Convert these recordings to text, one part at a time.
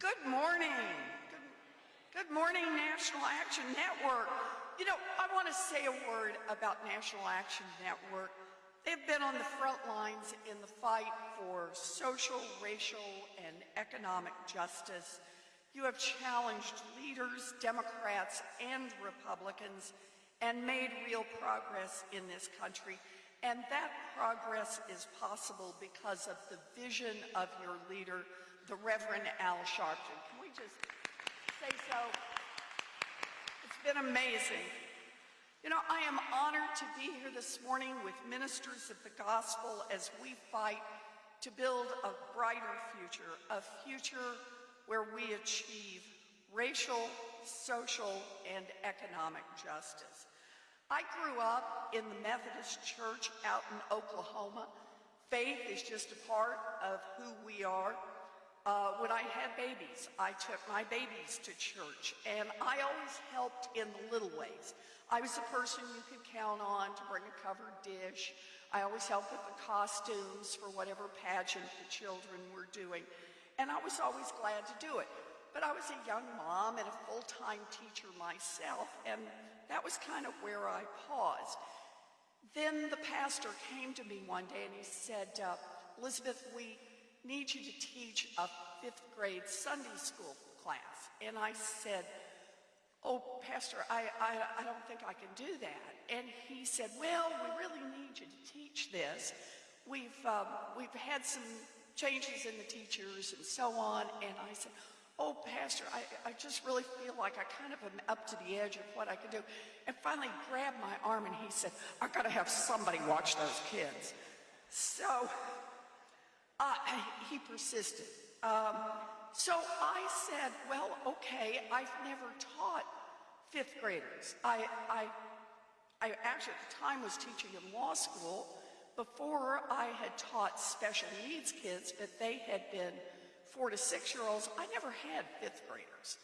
Good morning. Good, good morning, National Action Network. You know, I want to say a word about National Action Network. They've been on the front lines in the fight for social, racial, and economic justice. You have challenged leaders, Democrats and Republicans, and made real progress in this country. And that progress is possible because of the vision of your leader, the Reverend Al Sharpton. Can we just say so? It's been amazing. You know, I am honored to be here this morning with ministers of the gospel as we fight to build a brighter future, a future where we achieve racial, social, and economic justice. I grew up in the Methodist Church out in Oklahoma. Faith is just a part of who we are. Uh, when I had babies, I took my babies to church, and I always helped in the little ways. I was the person you could count on to bring a covered dish. I always helped with the costumes for whatever pageant the children were doing, and I was always glad to do it. But I was a young mom and a full-time teacher myself, and that was kind of where I paused. Then the pastor came to me one day and he said, uh, Elizabeth, we need you to teach a fifth grade Sunday school class. And I said, oh, Pastor, I, I, I don't think I can do that. And he said, well, we really need you to teach this. We've, um, we've had some changes in the teachers and so on. And I said, oh, Pastor, I, I just really feel like I kind of am up to the edge of what I can do. And finally grabbed my arm and he said, I've got to have somebody watch those kids. So uh, he persisted. Um, so I said, well, okay, I've never taught fifth graders. I, I, I actually at the time was teaching in law school before I had taught special needs kids, but they had been four to six year olds. I never had fifth graders.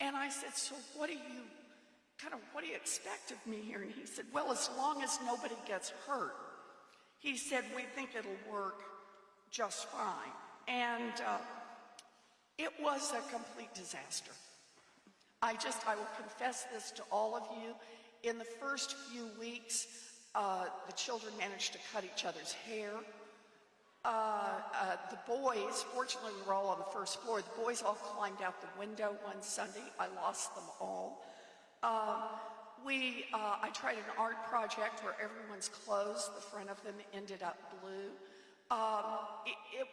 And I said, so what do you, kind of, what do you expect of me here? And he said, well, as long as nobody gets hurt. He said, we think it'll work just fine. And uh, it was a complete disaster. I just, I will confess this to all of you. In the first few weeks, uh, the children managed to cut each other's hair. Uh, uh, the boys, fortunately we were all on the first floor, the boys all climbed out the window one Sunday. I lost them all. Um, we, uh, I tried an art project where everyone's clothes, the front of them ended up blue. Um, it, it,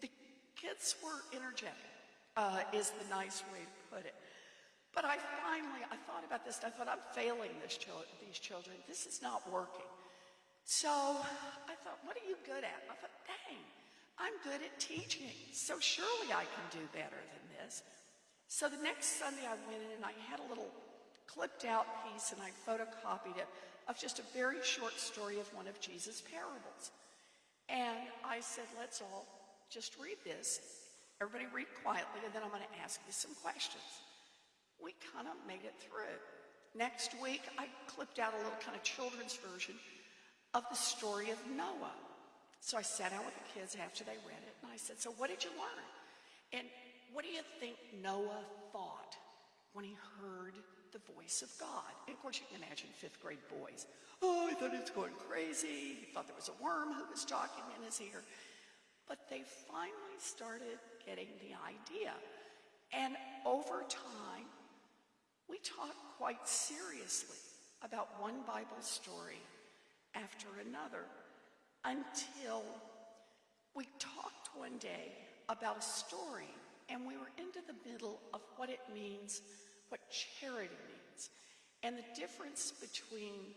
the kids were energetic, uh, is the nice way to put it. But I finally, I thought about this, and I thought, I'm failing these children. This is not working. So I thought, what are you good at? I thought, dang, I'm good at teaching, so surely I can do better than this. So the next Sunday I went in and I had a little clipped out piece and I photocopied it of just a very short story of one of Jesus' parables. And I said, let's all just read this. Everybody read quietly, and then I'm going to ask you some questions. We kind of made it through. Next week, I clipped out a little kind of children's version of the story of Noah. So I sat down with the kids after they read it, and I said, so what did you learn? And what do you think Noah thought when he heard the voice of God? And of course, you can imagine fifth grade boys. Oh, I thought was going crazy. Thought there was a worm who was talking in his ear. But they finally started getting the idea. And over time, we talked quite seriously about one Bible story after another until we talked one day about a story and we were into the middle of what it means, what charity means, and the difference between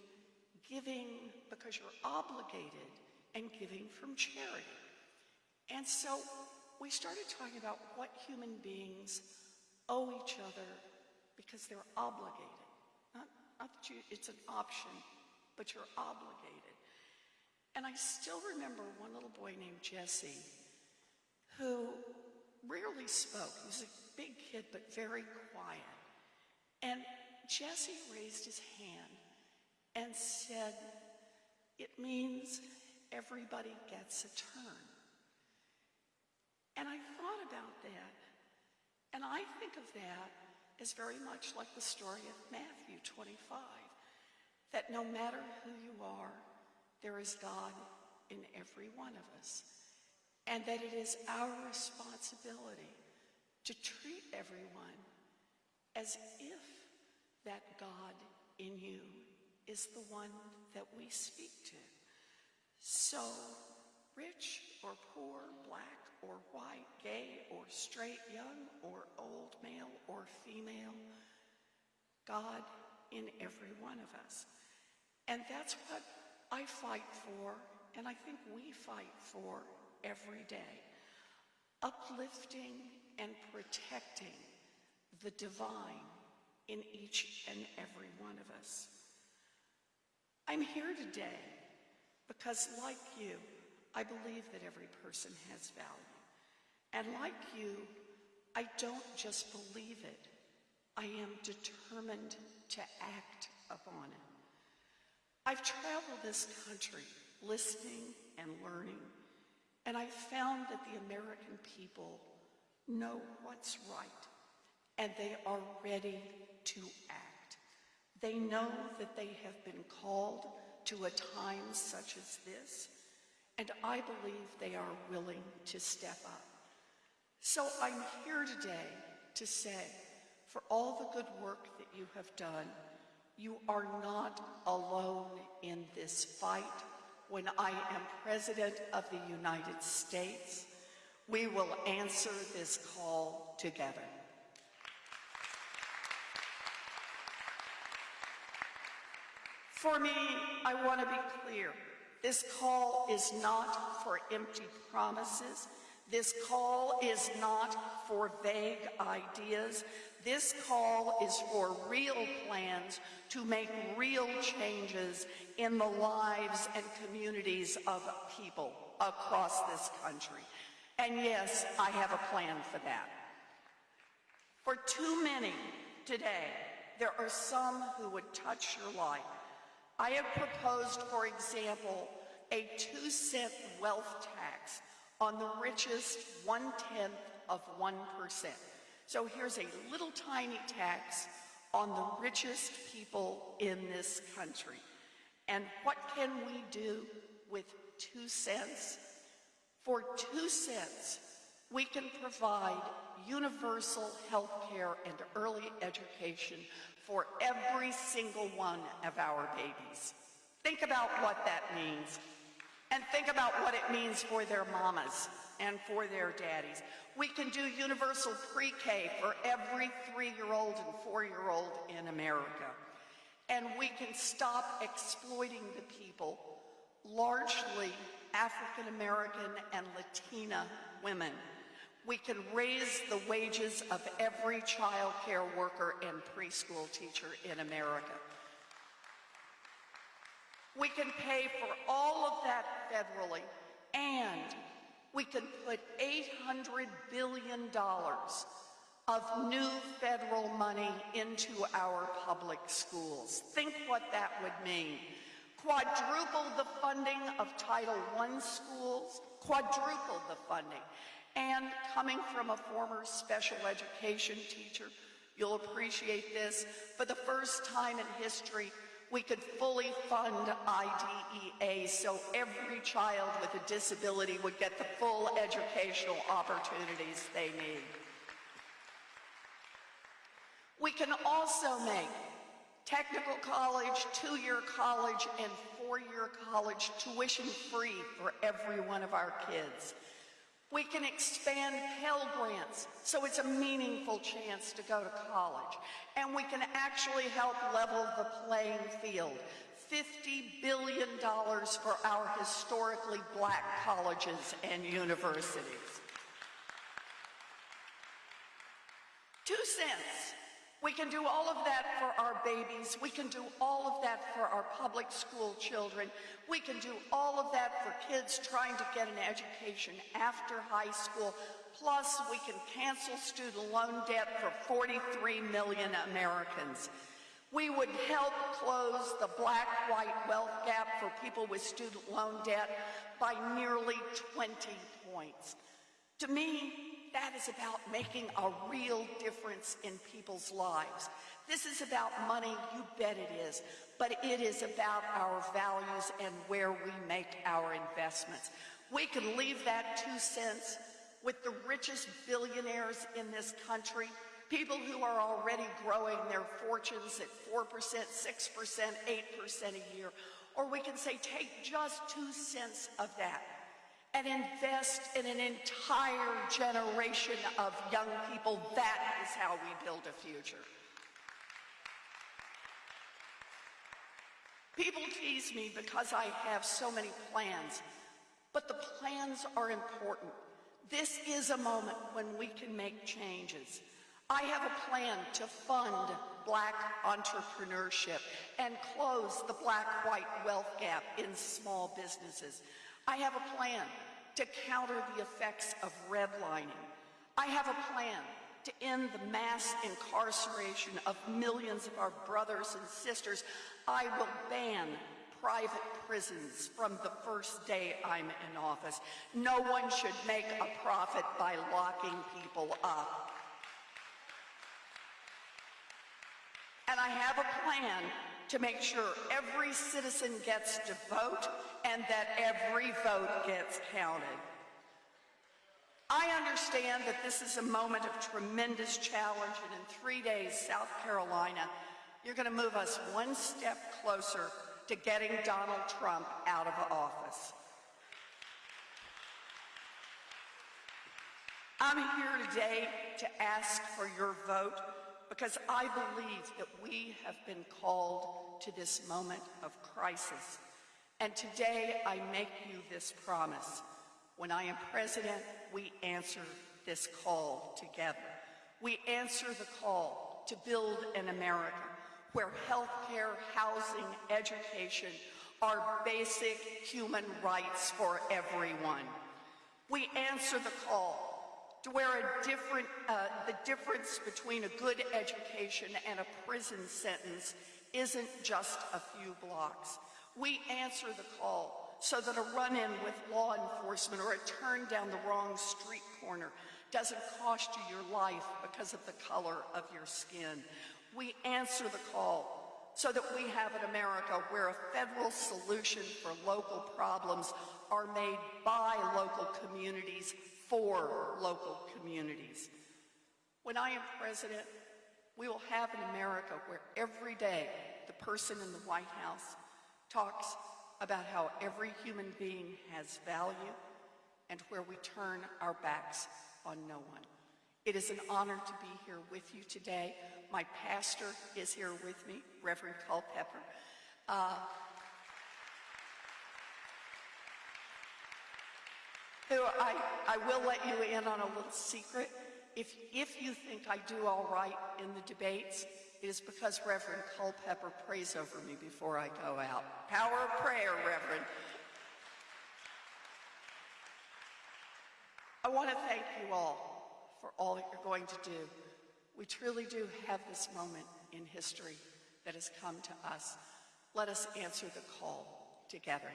giving because you're obligated and giving from charity. And so we started talking about what human beings owe each other because they're obligated. Not, not that you, it's an option, but you're obligated. And I still remember one little boy named Jesse who rarely spoke. He was a big kid, but very quiet. And Jesse raised his hand and said, it means everybody gets a turn. And I thought about that. And I think of that as very much like the story of Matthew 25, that no matter who you are, there is God in every one of us, and that it is our responsibility to treat everyone as if that God in you is the one that we speak to. So, rich or poor, black or white, gay or straight, young or old, male or female, God in every one of us. And that's what I fight for, and I think we fight for every day. Uplifting and protecting the divine in each and every one of us. I'm here today because, like you, I believe that every person has value. And like you, I don't just believe it, I am determined to act upon it. I've traveled this country listening and learning, and I've found that the American people know what's right, and they are ready to act. They know that they have been called to a time such as this, and I believe they are willing to step up. So I'm here today to say, for all the good work that you have done, you are not alone in this fight. When I am President of the United States, we will answer this call together. For me, I want to be clear. This call is not for empty promises. This call is not for vague ideas. This call is for real plans to make real changes in the lives and communities of people across this country. And yes, I have a plan for that. For too many today, there are some who would touch your life I have proposed, for example, a two cent wealth tax on the richest one tenth of 1%. So here's a little tiny tax on the richest people in this country. And what can we do with two cents? For two cents, we can provide universal health care and early education for every single one of our babies. Think about what that means. And think about what it means for their mamas and for their daddies. We can do universal pre-K for every three-year-old and four-year-old in America. And we can stop exploiting the people, largely African American and Latina women we can raise the wages of every child care worker and preschool teacher in America. We can pay for all of that federally, and we can put $800 billion of new federal money into our public schools. Think what that would mean. Quadruple the funding of Title I schools, quadruple the funding. And coming from a former special education teacher, you'll appreciate this. For the first time in history, we could fully fund IDEA so every child with a disability would get the full educational opportunities they need. We can also make technical college, two-year college, and four-year college tuition free for every one of our kids. We can expand Pell Grants so it's a meaningful chance to go to college. And we can actually help level the playing field. $50 billion for our historically black colleges and universities. Two cents we can do all of that for our babies. We can do all of that for our public school children. We can do all of that for kids trying to get an education after high school. Plus, we can cancel student loan debt for 43 million Americans. We would help close the black-white wealth gap for people with student loan debt by nearly 20 points. To me, that is about making a real difference in people's lives. This is about money, you bet it is, but it is about our values and where we make our investments. We can leave that two cents with the richest billionaires in this country, people who are already growing their fortunes at 4%, 6%, 8% a year. Or we can say, take just two cents of that and invest in an entire generation of young people. That is how we build a future. People tease me because I have so many plans, but the plans are important. This is a moment when we can make changes. I have a plan to fund black entrepreneurship and close the black-white wealth gap in small businesses. I have a plan to counter the effects of redlining. I have a plan to end the mass incarceration of millions of our brothers and sisters. I will ban private prisons from the first day I'm in office. No one should make a profit by locking people up. And I have a plan to make sure every citizen gets to vote and that every vote gets counted. I understand that this is a moment of tremendous challenge, and in three days, South Carolina, you're going to move us one step closer to getting Donald Trump out of office. I'm here today to ask for your vote because I believe that we have been called to this moment of crisis. And today I make you this promise. When I am president, we answer this call together. We answer the call to build an America where health care, housing, education are basic human rights for everyone. We answer the call to where a different, uh, the difference between a good education and a prison sentence isn't just a few blocks. We answer the call so that a run-in with law enforcement or a turn down the wrong street corner doesn't cost you your life because of the color of your skin. We answer the call so that we have an America where a federal solution for local problems are made by local communities for local communities. When I am president, we will have an America where every day the person in the White House talks about how every human being has value and where we turn our backs on no one. It is an honor to be here with you today. My pastor is here with me, Reverend Culpepper. Uh, who I, I will let you in on a little secret. If, if you think I do all right in the debates, it is because Reverend Culpepper prays over me before I go out. Power of prayer, Reverend. I want to thank you all for all that you're going to do. We truly do have this moment in history that has come to us. Let us answer the call together.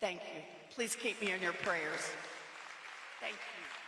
Thank you. Please keep me in your prayers. Thank you.